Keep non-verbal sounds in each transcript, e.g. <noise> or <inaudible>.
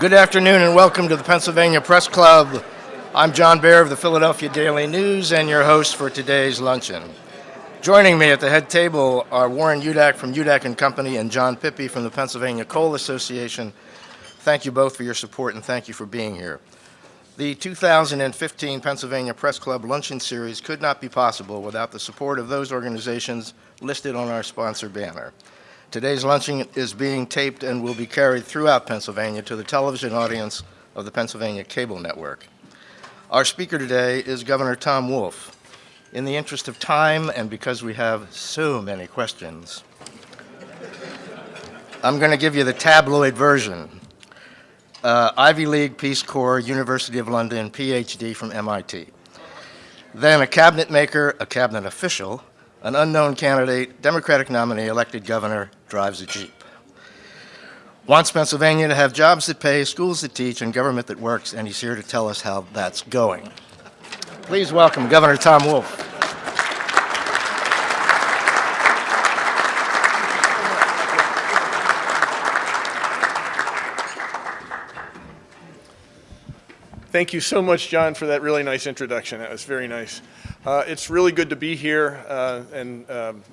Good afternoon and welcome to the Pennsylvania Press Club. I'm John Baer of the Philadelphia Daily News and your host for today's luncheon. Joining me at the head table are Warren Udak from Udak and Company and John Pippy from the Pennsylvania Coal Association. Thank you both for your support and thank you for being here. The 2015 Pennsylvania Press Club Luncheon Series could not be possible without the support of those organizations listed on our sponsor banner. Today's luncheon is being taped and will be carried throughout Pennsylvania to the television audience of the Pennsylvania Cable Network. Our speaker today is Governor Tom Wolf. In the interest of time and because we have so many questions, I'm going to give you the tabloid version. Uh, Ivy League, Peace Corps, University of London, PhD from MIT. Then a cabinet maker, a cabinet official, an unknown candidate, Democratic nominee, elected governor, drives a Jeep. Wants Pennsylvania to have jobs that pay, schools that teach, and government that works, and he's here to tell us how that's going. Please welcome Governor Tom Wolf. Thank you so much, John, for that really nice introduction. That was very nice. Uh, it's really good to be here, uh, and um,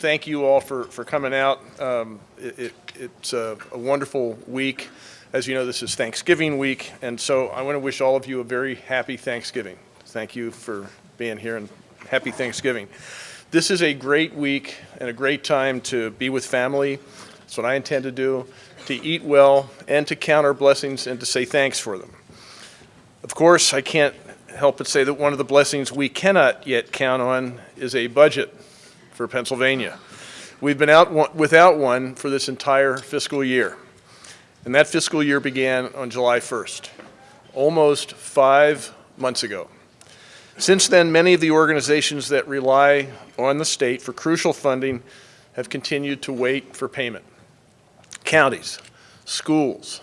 thank you all for, for coming out. Um, it, it, it's a, a, wonderful week. As you know, this is Thanksgiving week, and so I want to wish all of you a very happy Thanksgiving. Thank you for being here, and happy Thanksgiving. This is a great week and a great time to be with family. That's what I intend to do, to eat well, and to count our blessings and to say thanks for them. Of course, I can't help but say that one of the blessings we cannot yet count on is a budget for Pennsylvania. We've been out one, without one for this entire fiscal year. And that fiscal year began on July 1st, almost five months ago. Since then, many of the organizations that rely on the state for crucial funding have continued to wait for payment. Counties, schools,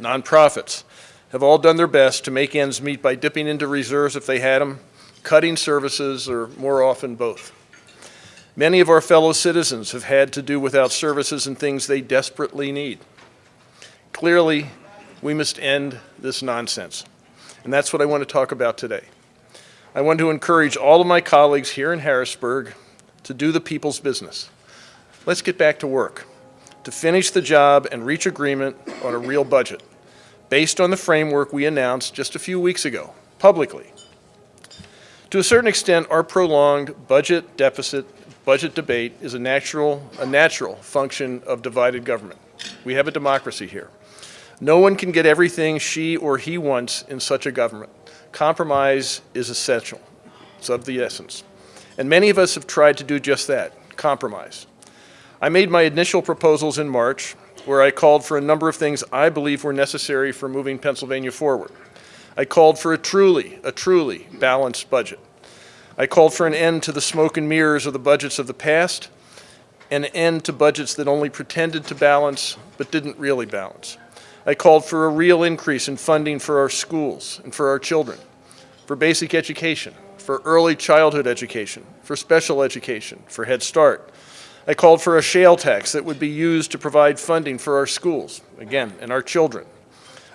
nonprofits, have all done their best to make ends meet by dipping into reserves if they had them, cutting services, or more often both. Many of our fellow citizens have had to do without services and things they desperately need. Clearly, we must end this nonsense. And that's what I want to talk about today. I want to encourage all of my colleagues here in Harrisburg to do the people's business. Let's get back to work, to finish the job and reach agreement on a real budget based on the framework we announced just a few weeks ago, publicly. To a certain extent, our prolonged budget deficit budget debate is a natural, a natural function of divided government. We have a democracy here. No one can get everything she or he wants in such a government. Compromise is essential. It's of the essence. And many of us have tried to do just that, compromise. I made my initial proposals in March, where I called for a number of things I believe were necessary for moving Pennsylvania forward. I called for a truly, a truly balanced budget. I called for an end to the smoke and mirrors of the budgets of the past, an end to budgets that only pretended to balance but didn't really balance. I called for a real increase in funding for our schools and for our children, for basic education, for early childhood education, for special education, for Head Start, I called for a shale tax that would be used to provide funding for our schools, again, and our children.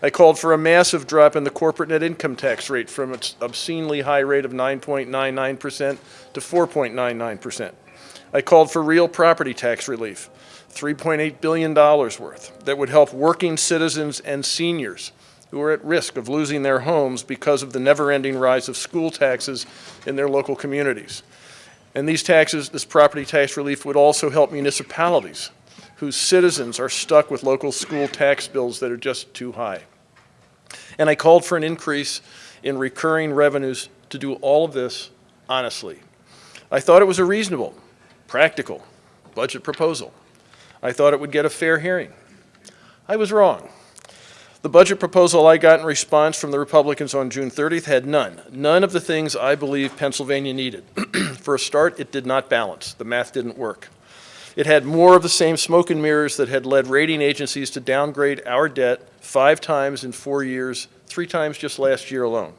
I called for a massive drop in the corporate net income tax rate from its obscenely high rate of 9.99% to 4.99%. I called for real property tax relief, $3.8 billion worth, that would help working citizens and seniors who are at risk of losing their homes because of the never-ending rise of school taxes in their local communities. And these taxes, this property tax relief would also help municipalities whose citizens are stuck with local school tax bills that are just too high. And I called for an increase in recurring revenues to do all of this honestly. I thought it was a reasonable, practical budget proposal. I thought it would get a fair hearing. I was wrong. The budget proposal I got in response from the Republicans on June 30th had none, none of the things I believe Pennsylvania needed. <clears throat> For a start, it did not balance. The math didn't work. It had more of the same smoke and mirrors that had led rating agencies to downgrade our debt five times in four years, three times just last year alone.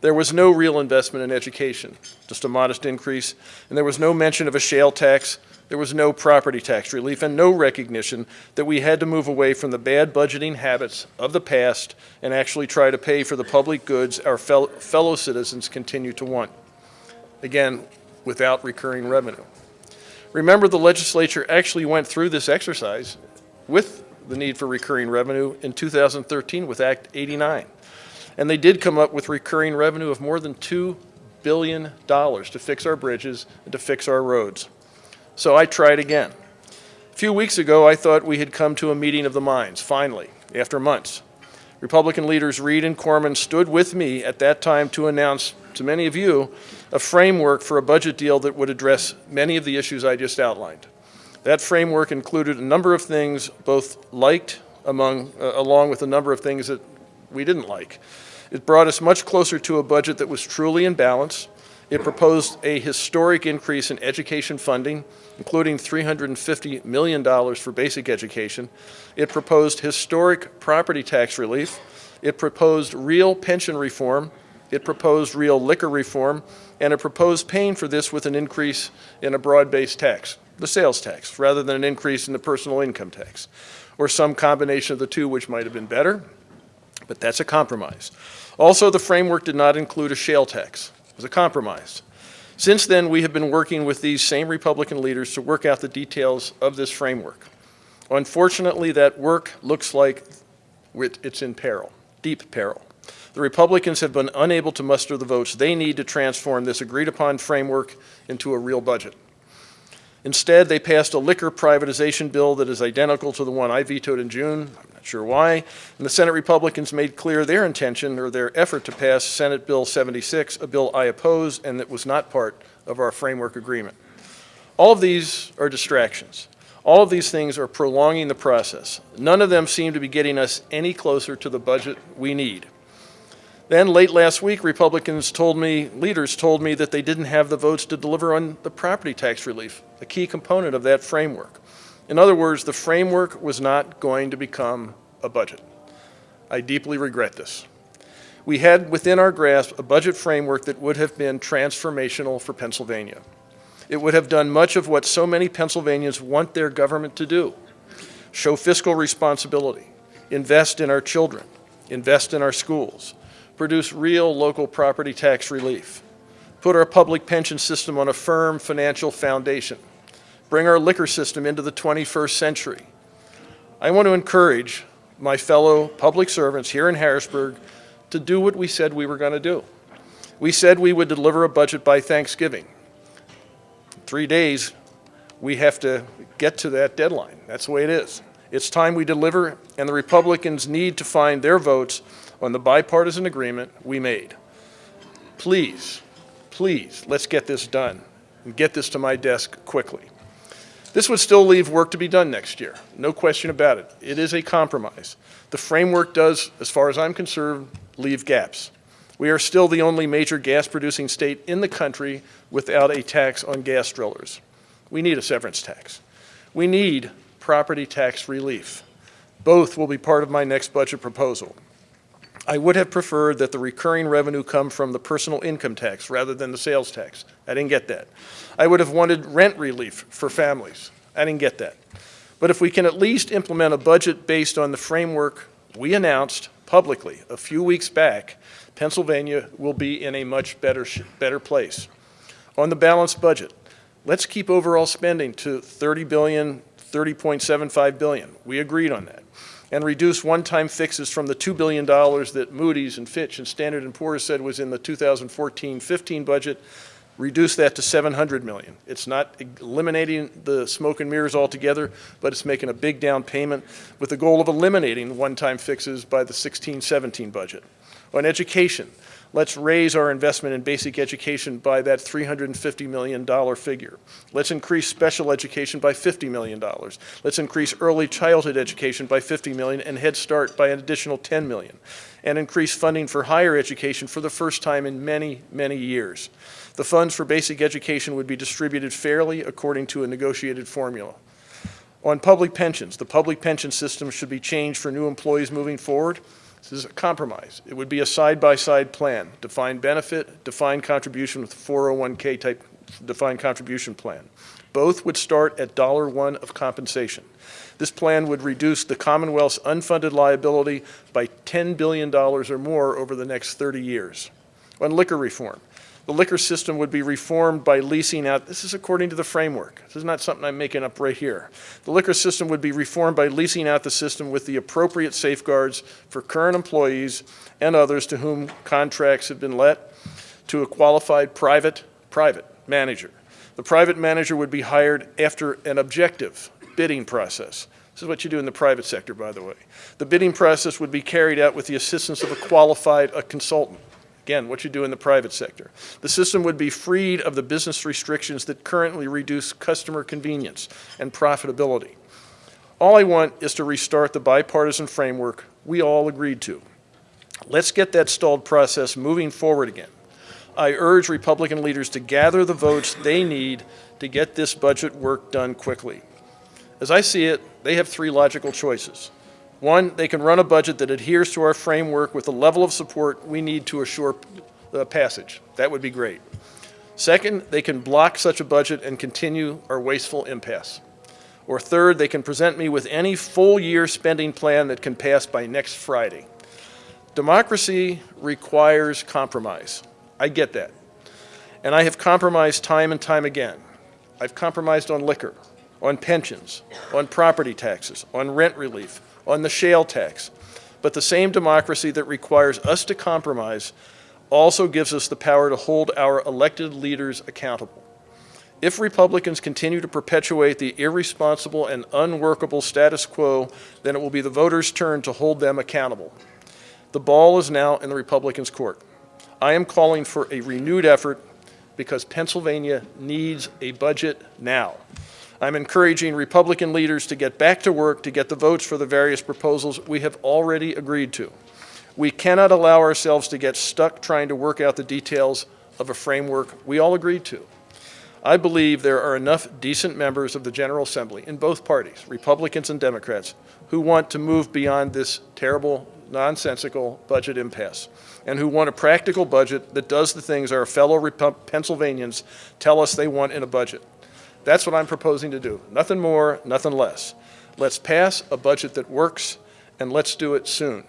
There was no real investment in education, just a modest increase, and there was no mention of a shale tax, there was no property tax relief and no recognition that we had to move away from the bad budgeting habits of the past and actually try to pay for the public goods our fel- fellow citizens continue to want. Again, without recurring revenue. Remember, the legislature actually went through this exercise with the need for recurring revenue in 2013 with Act 89. And they did come up with recurring revenue of more than $2 billion to fix our bridges and to fix our roads. So I tried again. A few weeks ago, I thought we had come to a meeting of the minds, finally, after months. Republican leaders Reed and Corman stood with me at that time to announce to many of you a framework for a budget deal that would address many of the issues I just outlined. That framework included a number of things both liked among, uh, along with a number of things that we didn't like. It brought us much closer to a budget that was truly in balance. It proposed a historic increase in education funding, including $350 million for basic education. It proposed historic property tax relief. It proposed real pension reform. It proposed real liquor reform. And it proposed paying for this with an increase in a broad-based tax, the sales tax, rather than an increase in the personal income tax, or some combination of the two, which might have been better, but that's a compromise. Also, the framework did not include a shale tax. It was a compromise. Since then, we have been working with these same Republican leaders to work out the details of this framework. Unfortunately, that work looks like it's in peril, deep peril. The Republicans have been unable to muster the votes they need to transform this agreed-upon framework into a real budget. Instead, they passed a liquor privatization bill that is identical to the one I vetoed in June. I'm not sure why. And the Senate Republicans made clear their intention or their effort to pass Senate Bill 76, a bill I oppose and that was not part of our framework agreement. All of these are distractions. All of these things are prolonging the process. None of them seem to be getting us any closer to the budget we need. Then late last week, Republicans told me, leaders told me that they didn't have the votes to deliver on the property tax relief, a key component of that framework. In other words, the framework was not going to become a budget. I deeply regret this. We had within our grasp a budget framework that would have been transformational for Pennsylvania. It would have done much of what so many Pennsylvanians want their government to do show fiscal responsibility, invest in our children, invest in our schools, produce real local property tax relief, put our public pension system on a firm financial foundation, bring our liquor system into the 21st century. I want to encourage my fellow public servants here in Harrisburg to do what we said we were going to do. We said we would deliver a budget by Thanksgiving. Three days, we have to get to that deadline. That's the way it is. It's time we deliver, and the Republicans need to find their votes on the bipartisan agreement we made. Please, please, let's get this done and get this to my desk quickly. This would still leave work to be done next year, no question about it. It is a compromise. The framework does, as far as I'm concerned, leave gaps. We are still the only major gas producing state in the country without a tax on gas drillers. We need a severance tax. We need property tax relief. Both will be part of my next budget proposal. I would have preferred that the recurring revenue come from the personal income tax rather than the sales tax. I didn't get that. I would have wanted rent relief for families. I didn't get that. But if we can at least implement a budget based on the framework we announced publicly a few weeks back, Pennsylvania will be in a much better, better place. On the balanced budget, let's keep overall spending to 30 billion, 30.75 billion. We agreed on that and reduce one-time fixes from the $2 billion that Moody's and Fitch and Standard & Poor's said was in the 2014-15 budget, reduce that to 700 million. It's not eliminating the smoke and mirrors altogether, but it's making a big down payment with the goal of eliminating one-time fixes by the 16-17 budget. On education, Let's raise our investment in basic education by that $350 million figure. Let's increase special education by $50 million. Let's increase early childhood education by 50 million and Head Start by an additional 10 million. And increase funding for higher education for the first time in many, many years. The funds for basic education would be distributed fairly according to a negotiated formula. On public pensions, the public pension system should be changed for new employees moving forward. This is a compromise. It would be a side-by-side -side plan, defined benefit, defined contribution with 401k type defined contribution plan. Both would start at dollar one of compensation. This plan would reduce the Commonwealth's unfunded liability by $10 billion or more over the next 30 years. On liquor reform, the liquor system would be reformed by leasing out, this is according to the framework. This is not something I'm making up right here. The liquor system would be reformed by leasing out the system with the appropriate safeguards for current employees and others to whom contracts have been let to a qualified private, private manager. The private manager would be hired after an objective bidding process. This is what you do in the private sector, by the way. The bidding process would be carried out with the assistance of a qualified a consultant. Again, what you do in the private sector. The system would be freed of the business restrictions that currently reduce customer convenience and profitability. All I want is to restart the bipartisan framework we all agreed to. Let's get that stalled process moving forward again. I urge Republican leaders to gather the votes they need to get this budget work done quickly. As I see it, they have three logical choices. One, they can run a budget that adheres to our framework with the level of support we need to assure the uh, passage. That would be great. Second, they can block such a budget and continue our wasteful impasse. Or third, they can present me with any full-year spending plan that can pass by next Friday. Democracy requires compromise. I get that. And I have compromised time and time again. I've compromised on liquor, on pensions, on property taxes, on rent relief, on the shale tax. But the same democracy that requires us to compromise also gives us the power to hold our elected leaders accountable. If Republicans continue to perpetuate the irresponsible and unworkable status quo, then it will be the voters' turn to hold them accountable. The ball is now in the Republicans' court. I am calling for a renewed effort because Pennsylvania needs a budget now. I'm encouraging Republican leaders to get back to work to get the votes for the various proposals we have already agreed to. We cannot allow ourselves to get stuck trying to work out the details of a framework we all agreed to. I believe there are enough decent members of the General Assembly in both parties, Republicans and Democrats, who want to move beyond this terrible, nonsensical budget impasse and who want a practical budget that does the things our fellow Pennsylvanians tell us they want in a budget. That's what I'm proposing to do. Nothing more, nothing less. Let's pass a budget that works, and let's do it soon.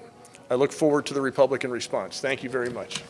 I look forward to the Republican response. Thank you very much.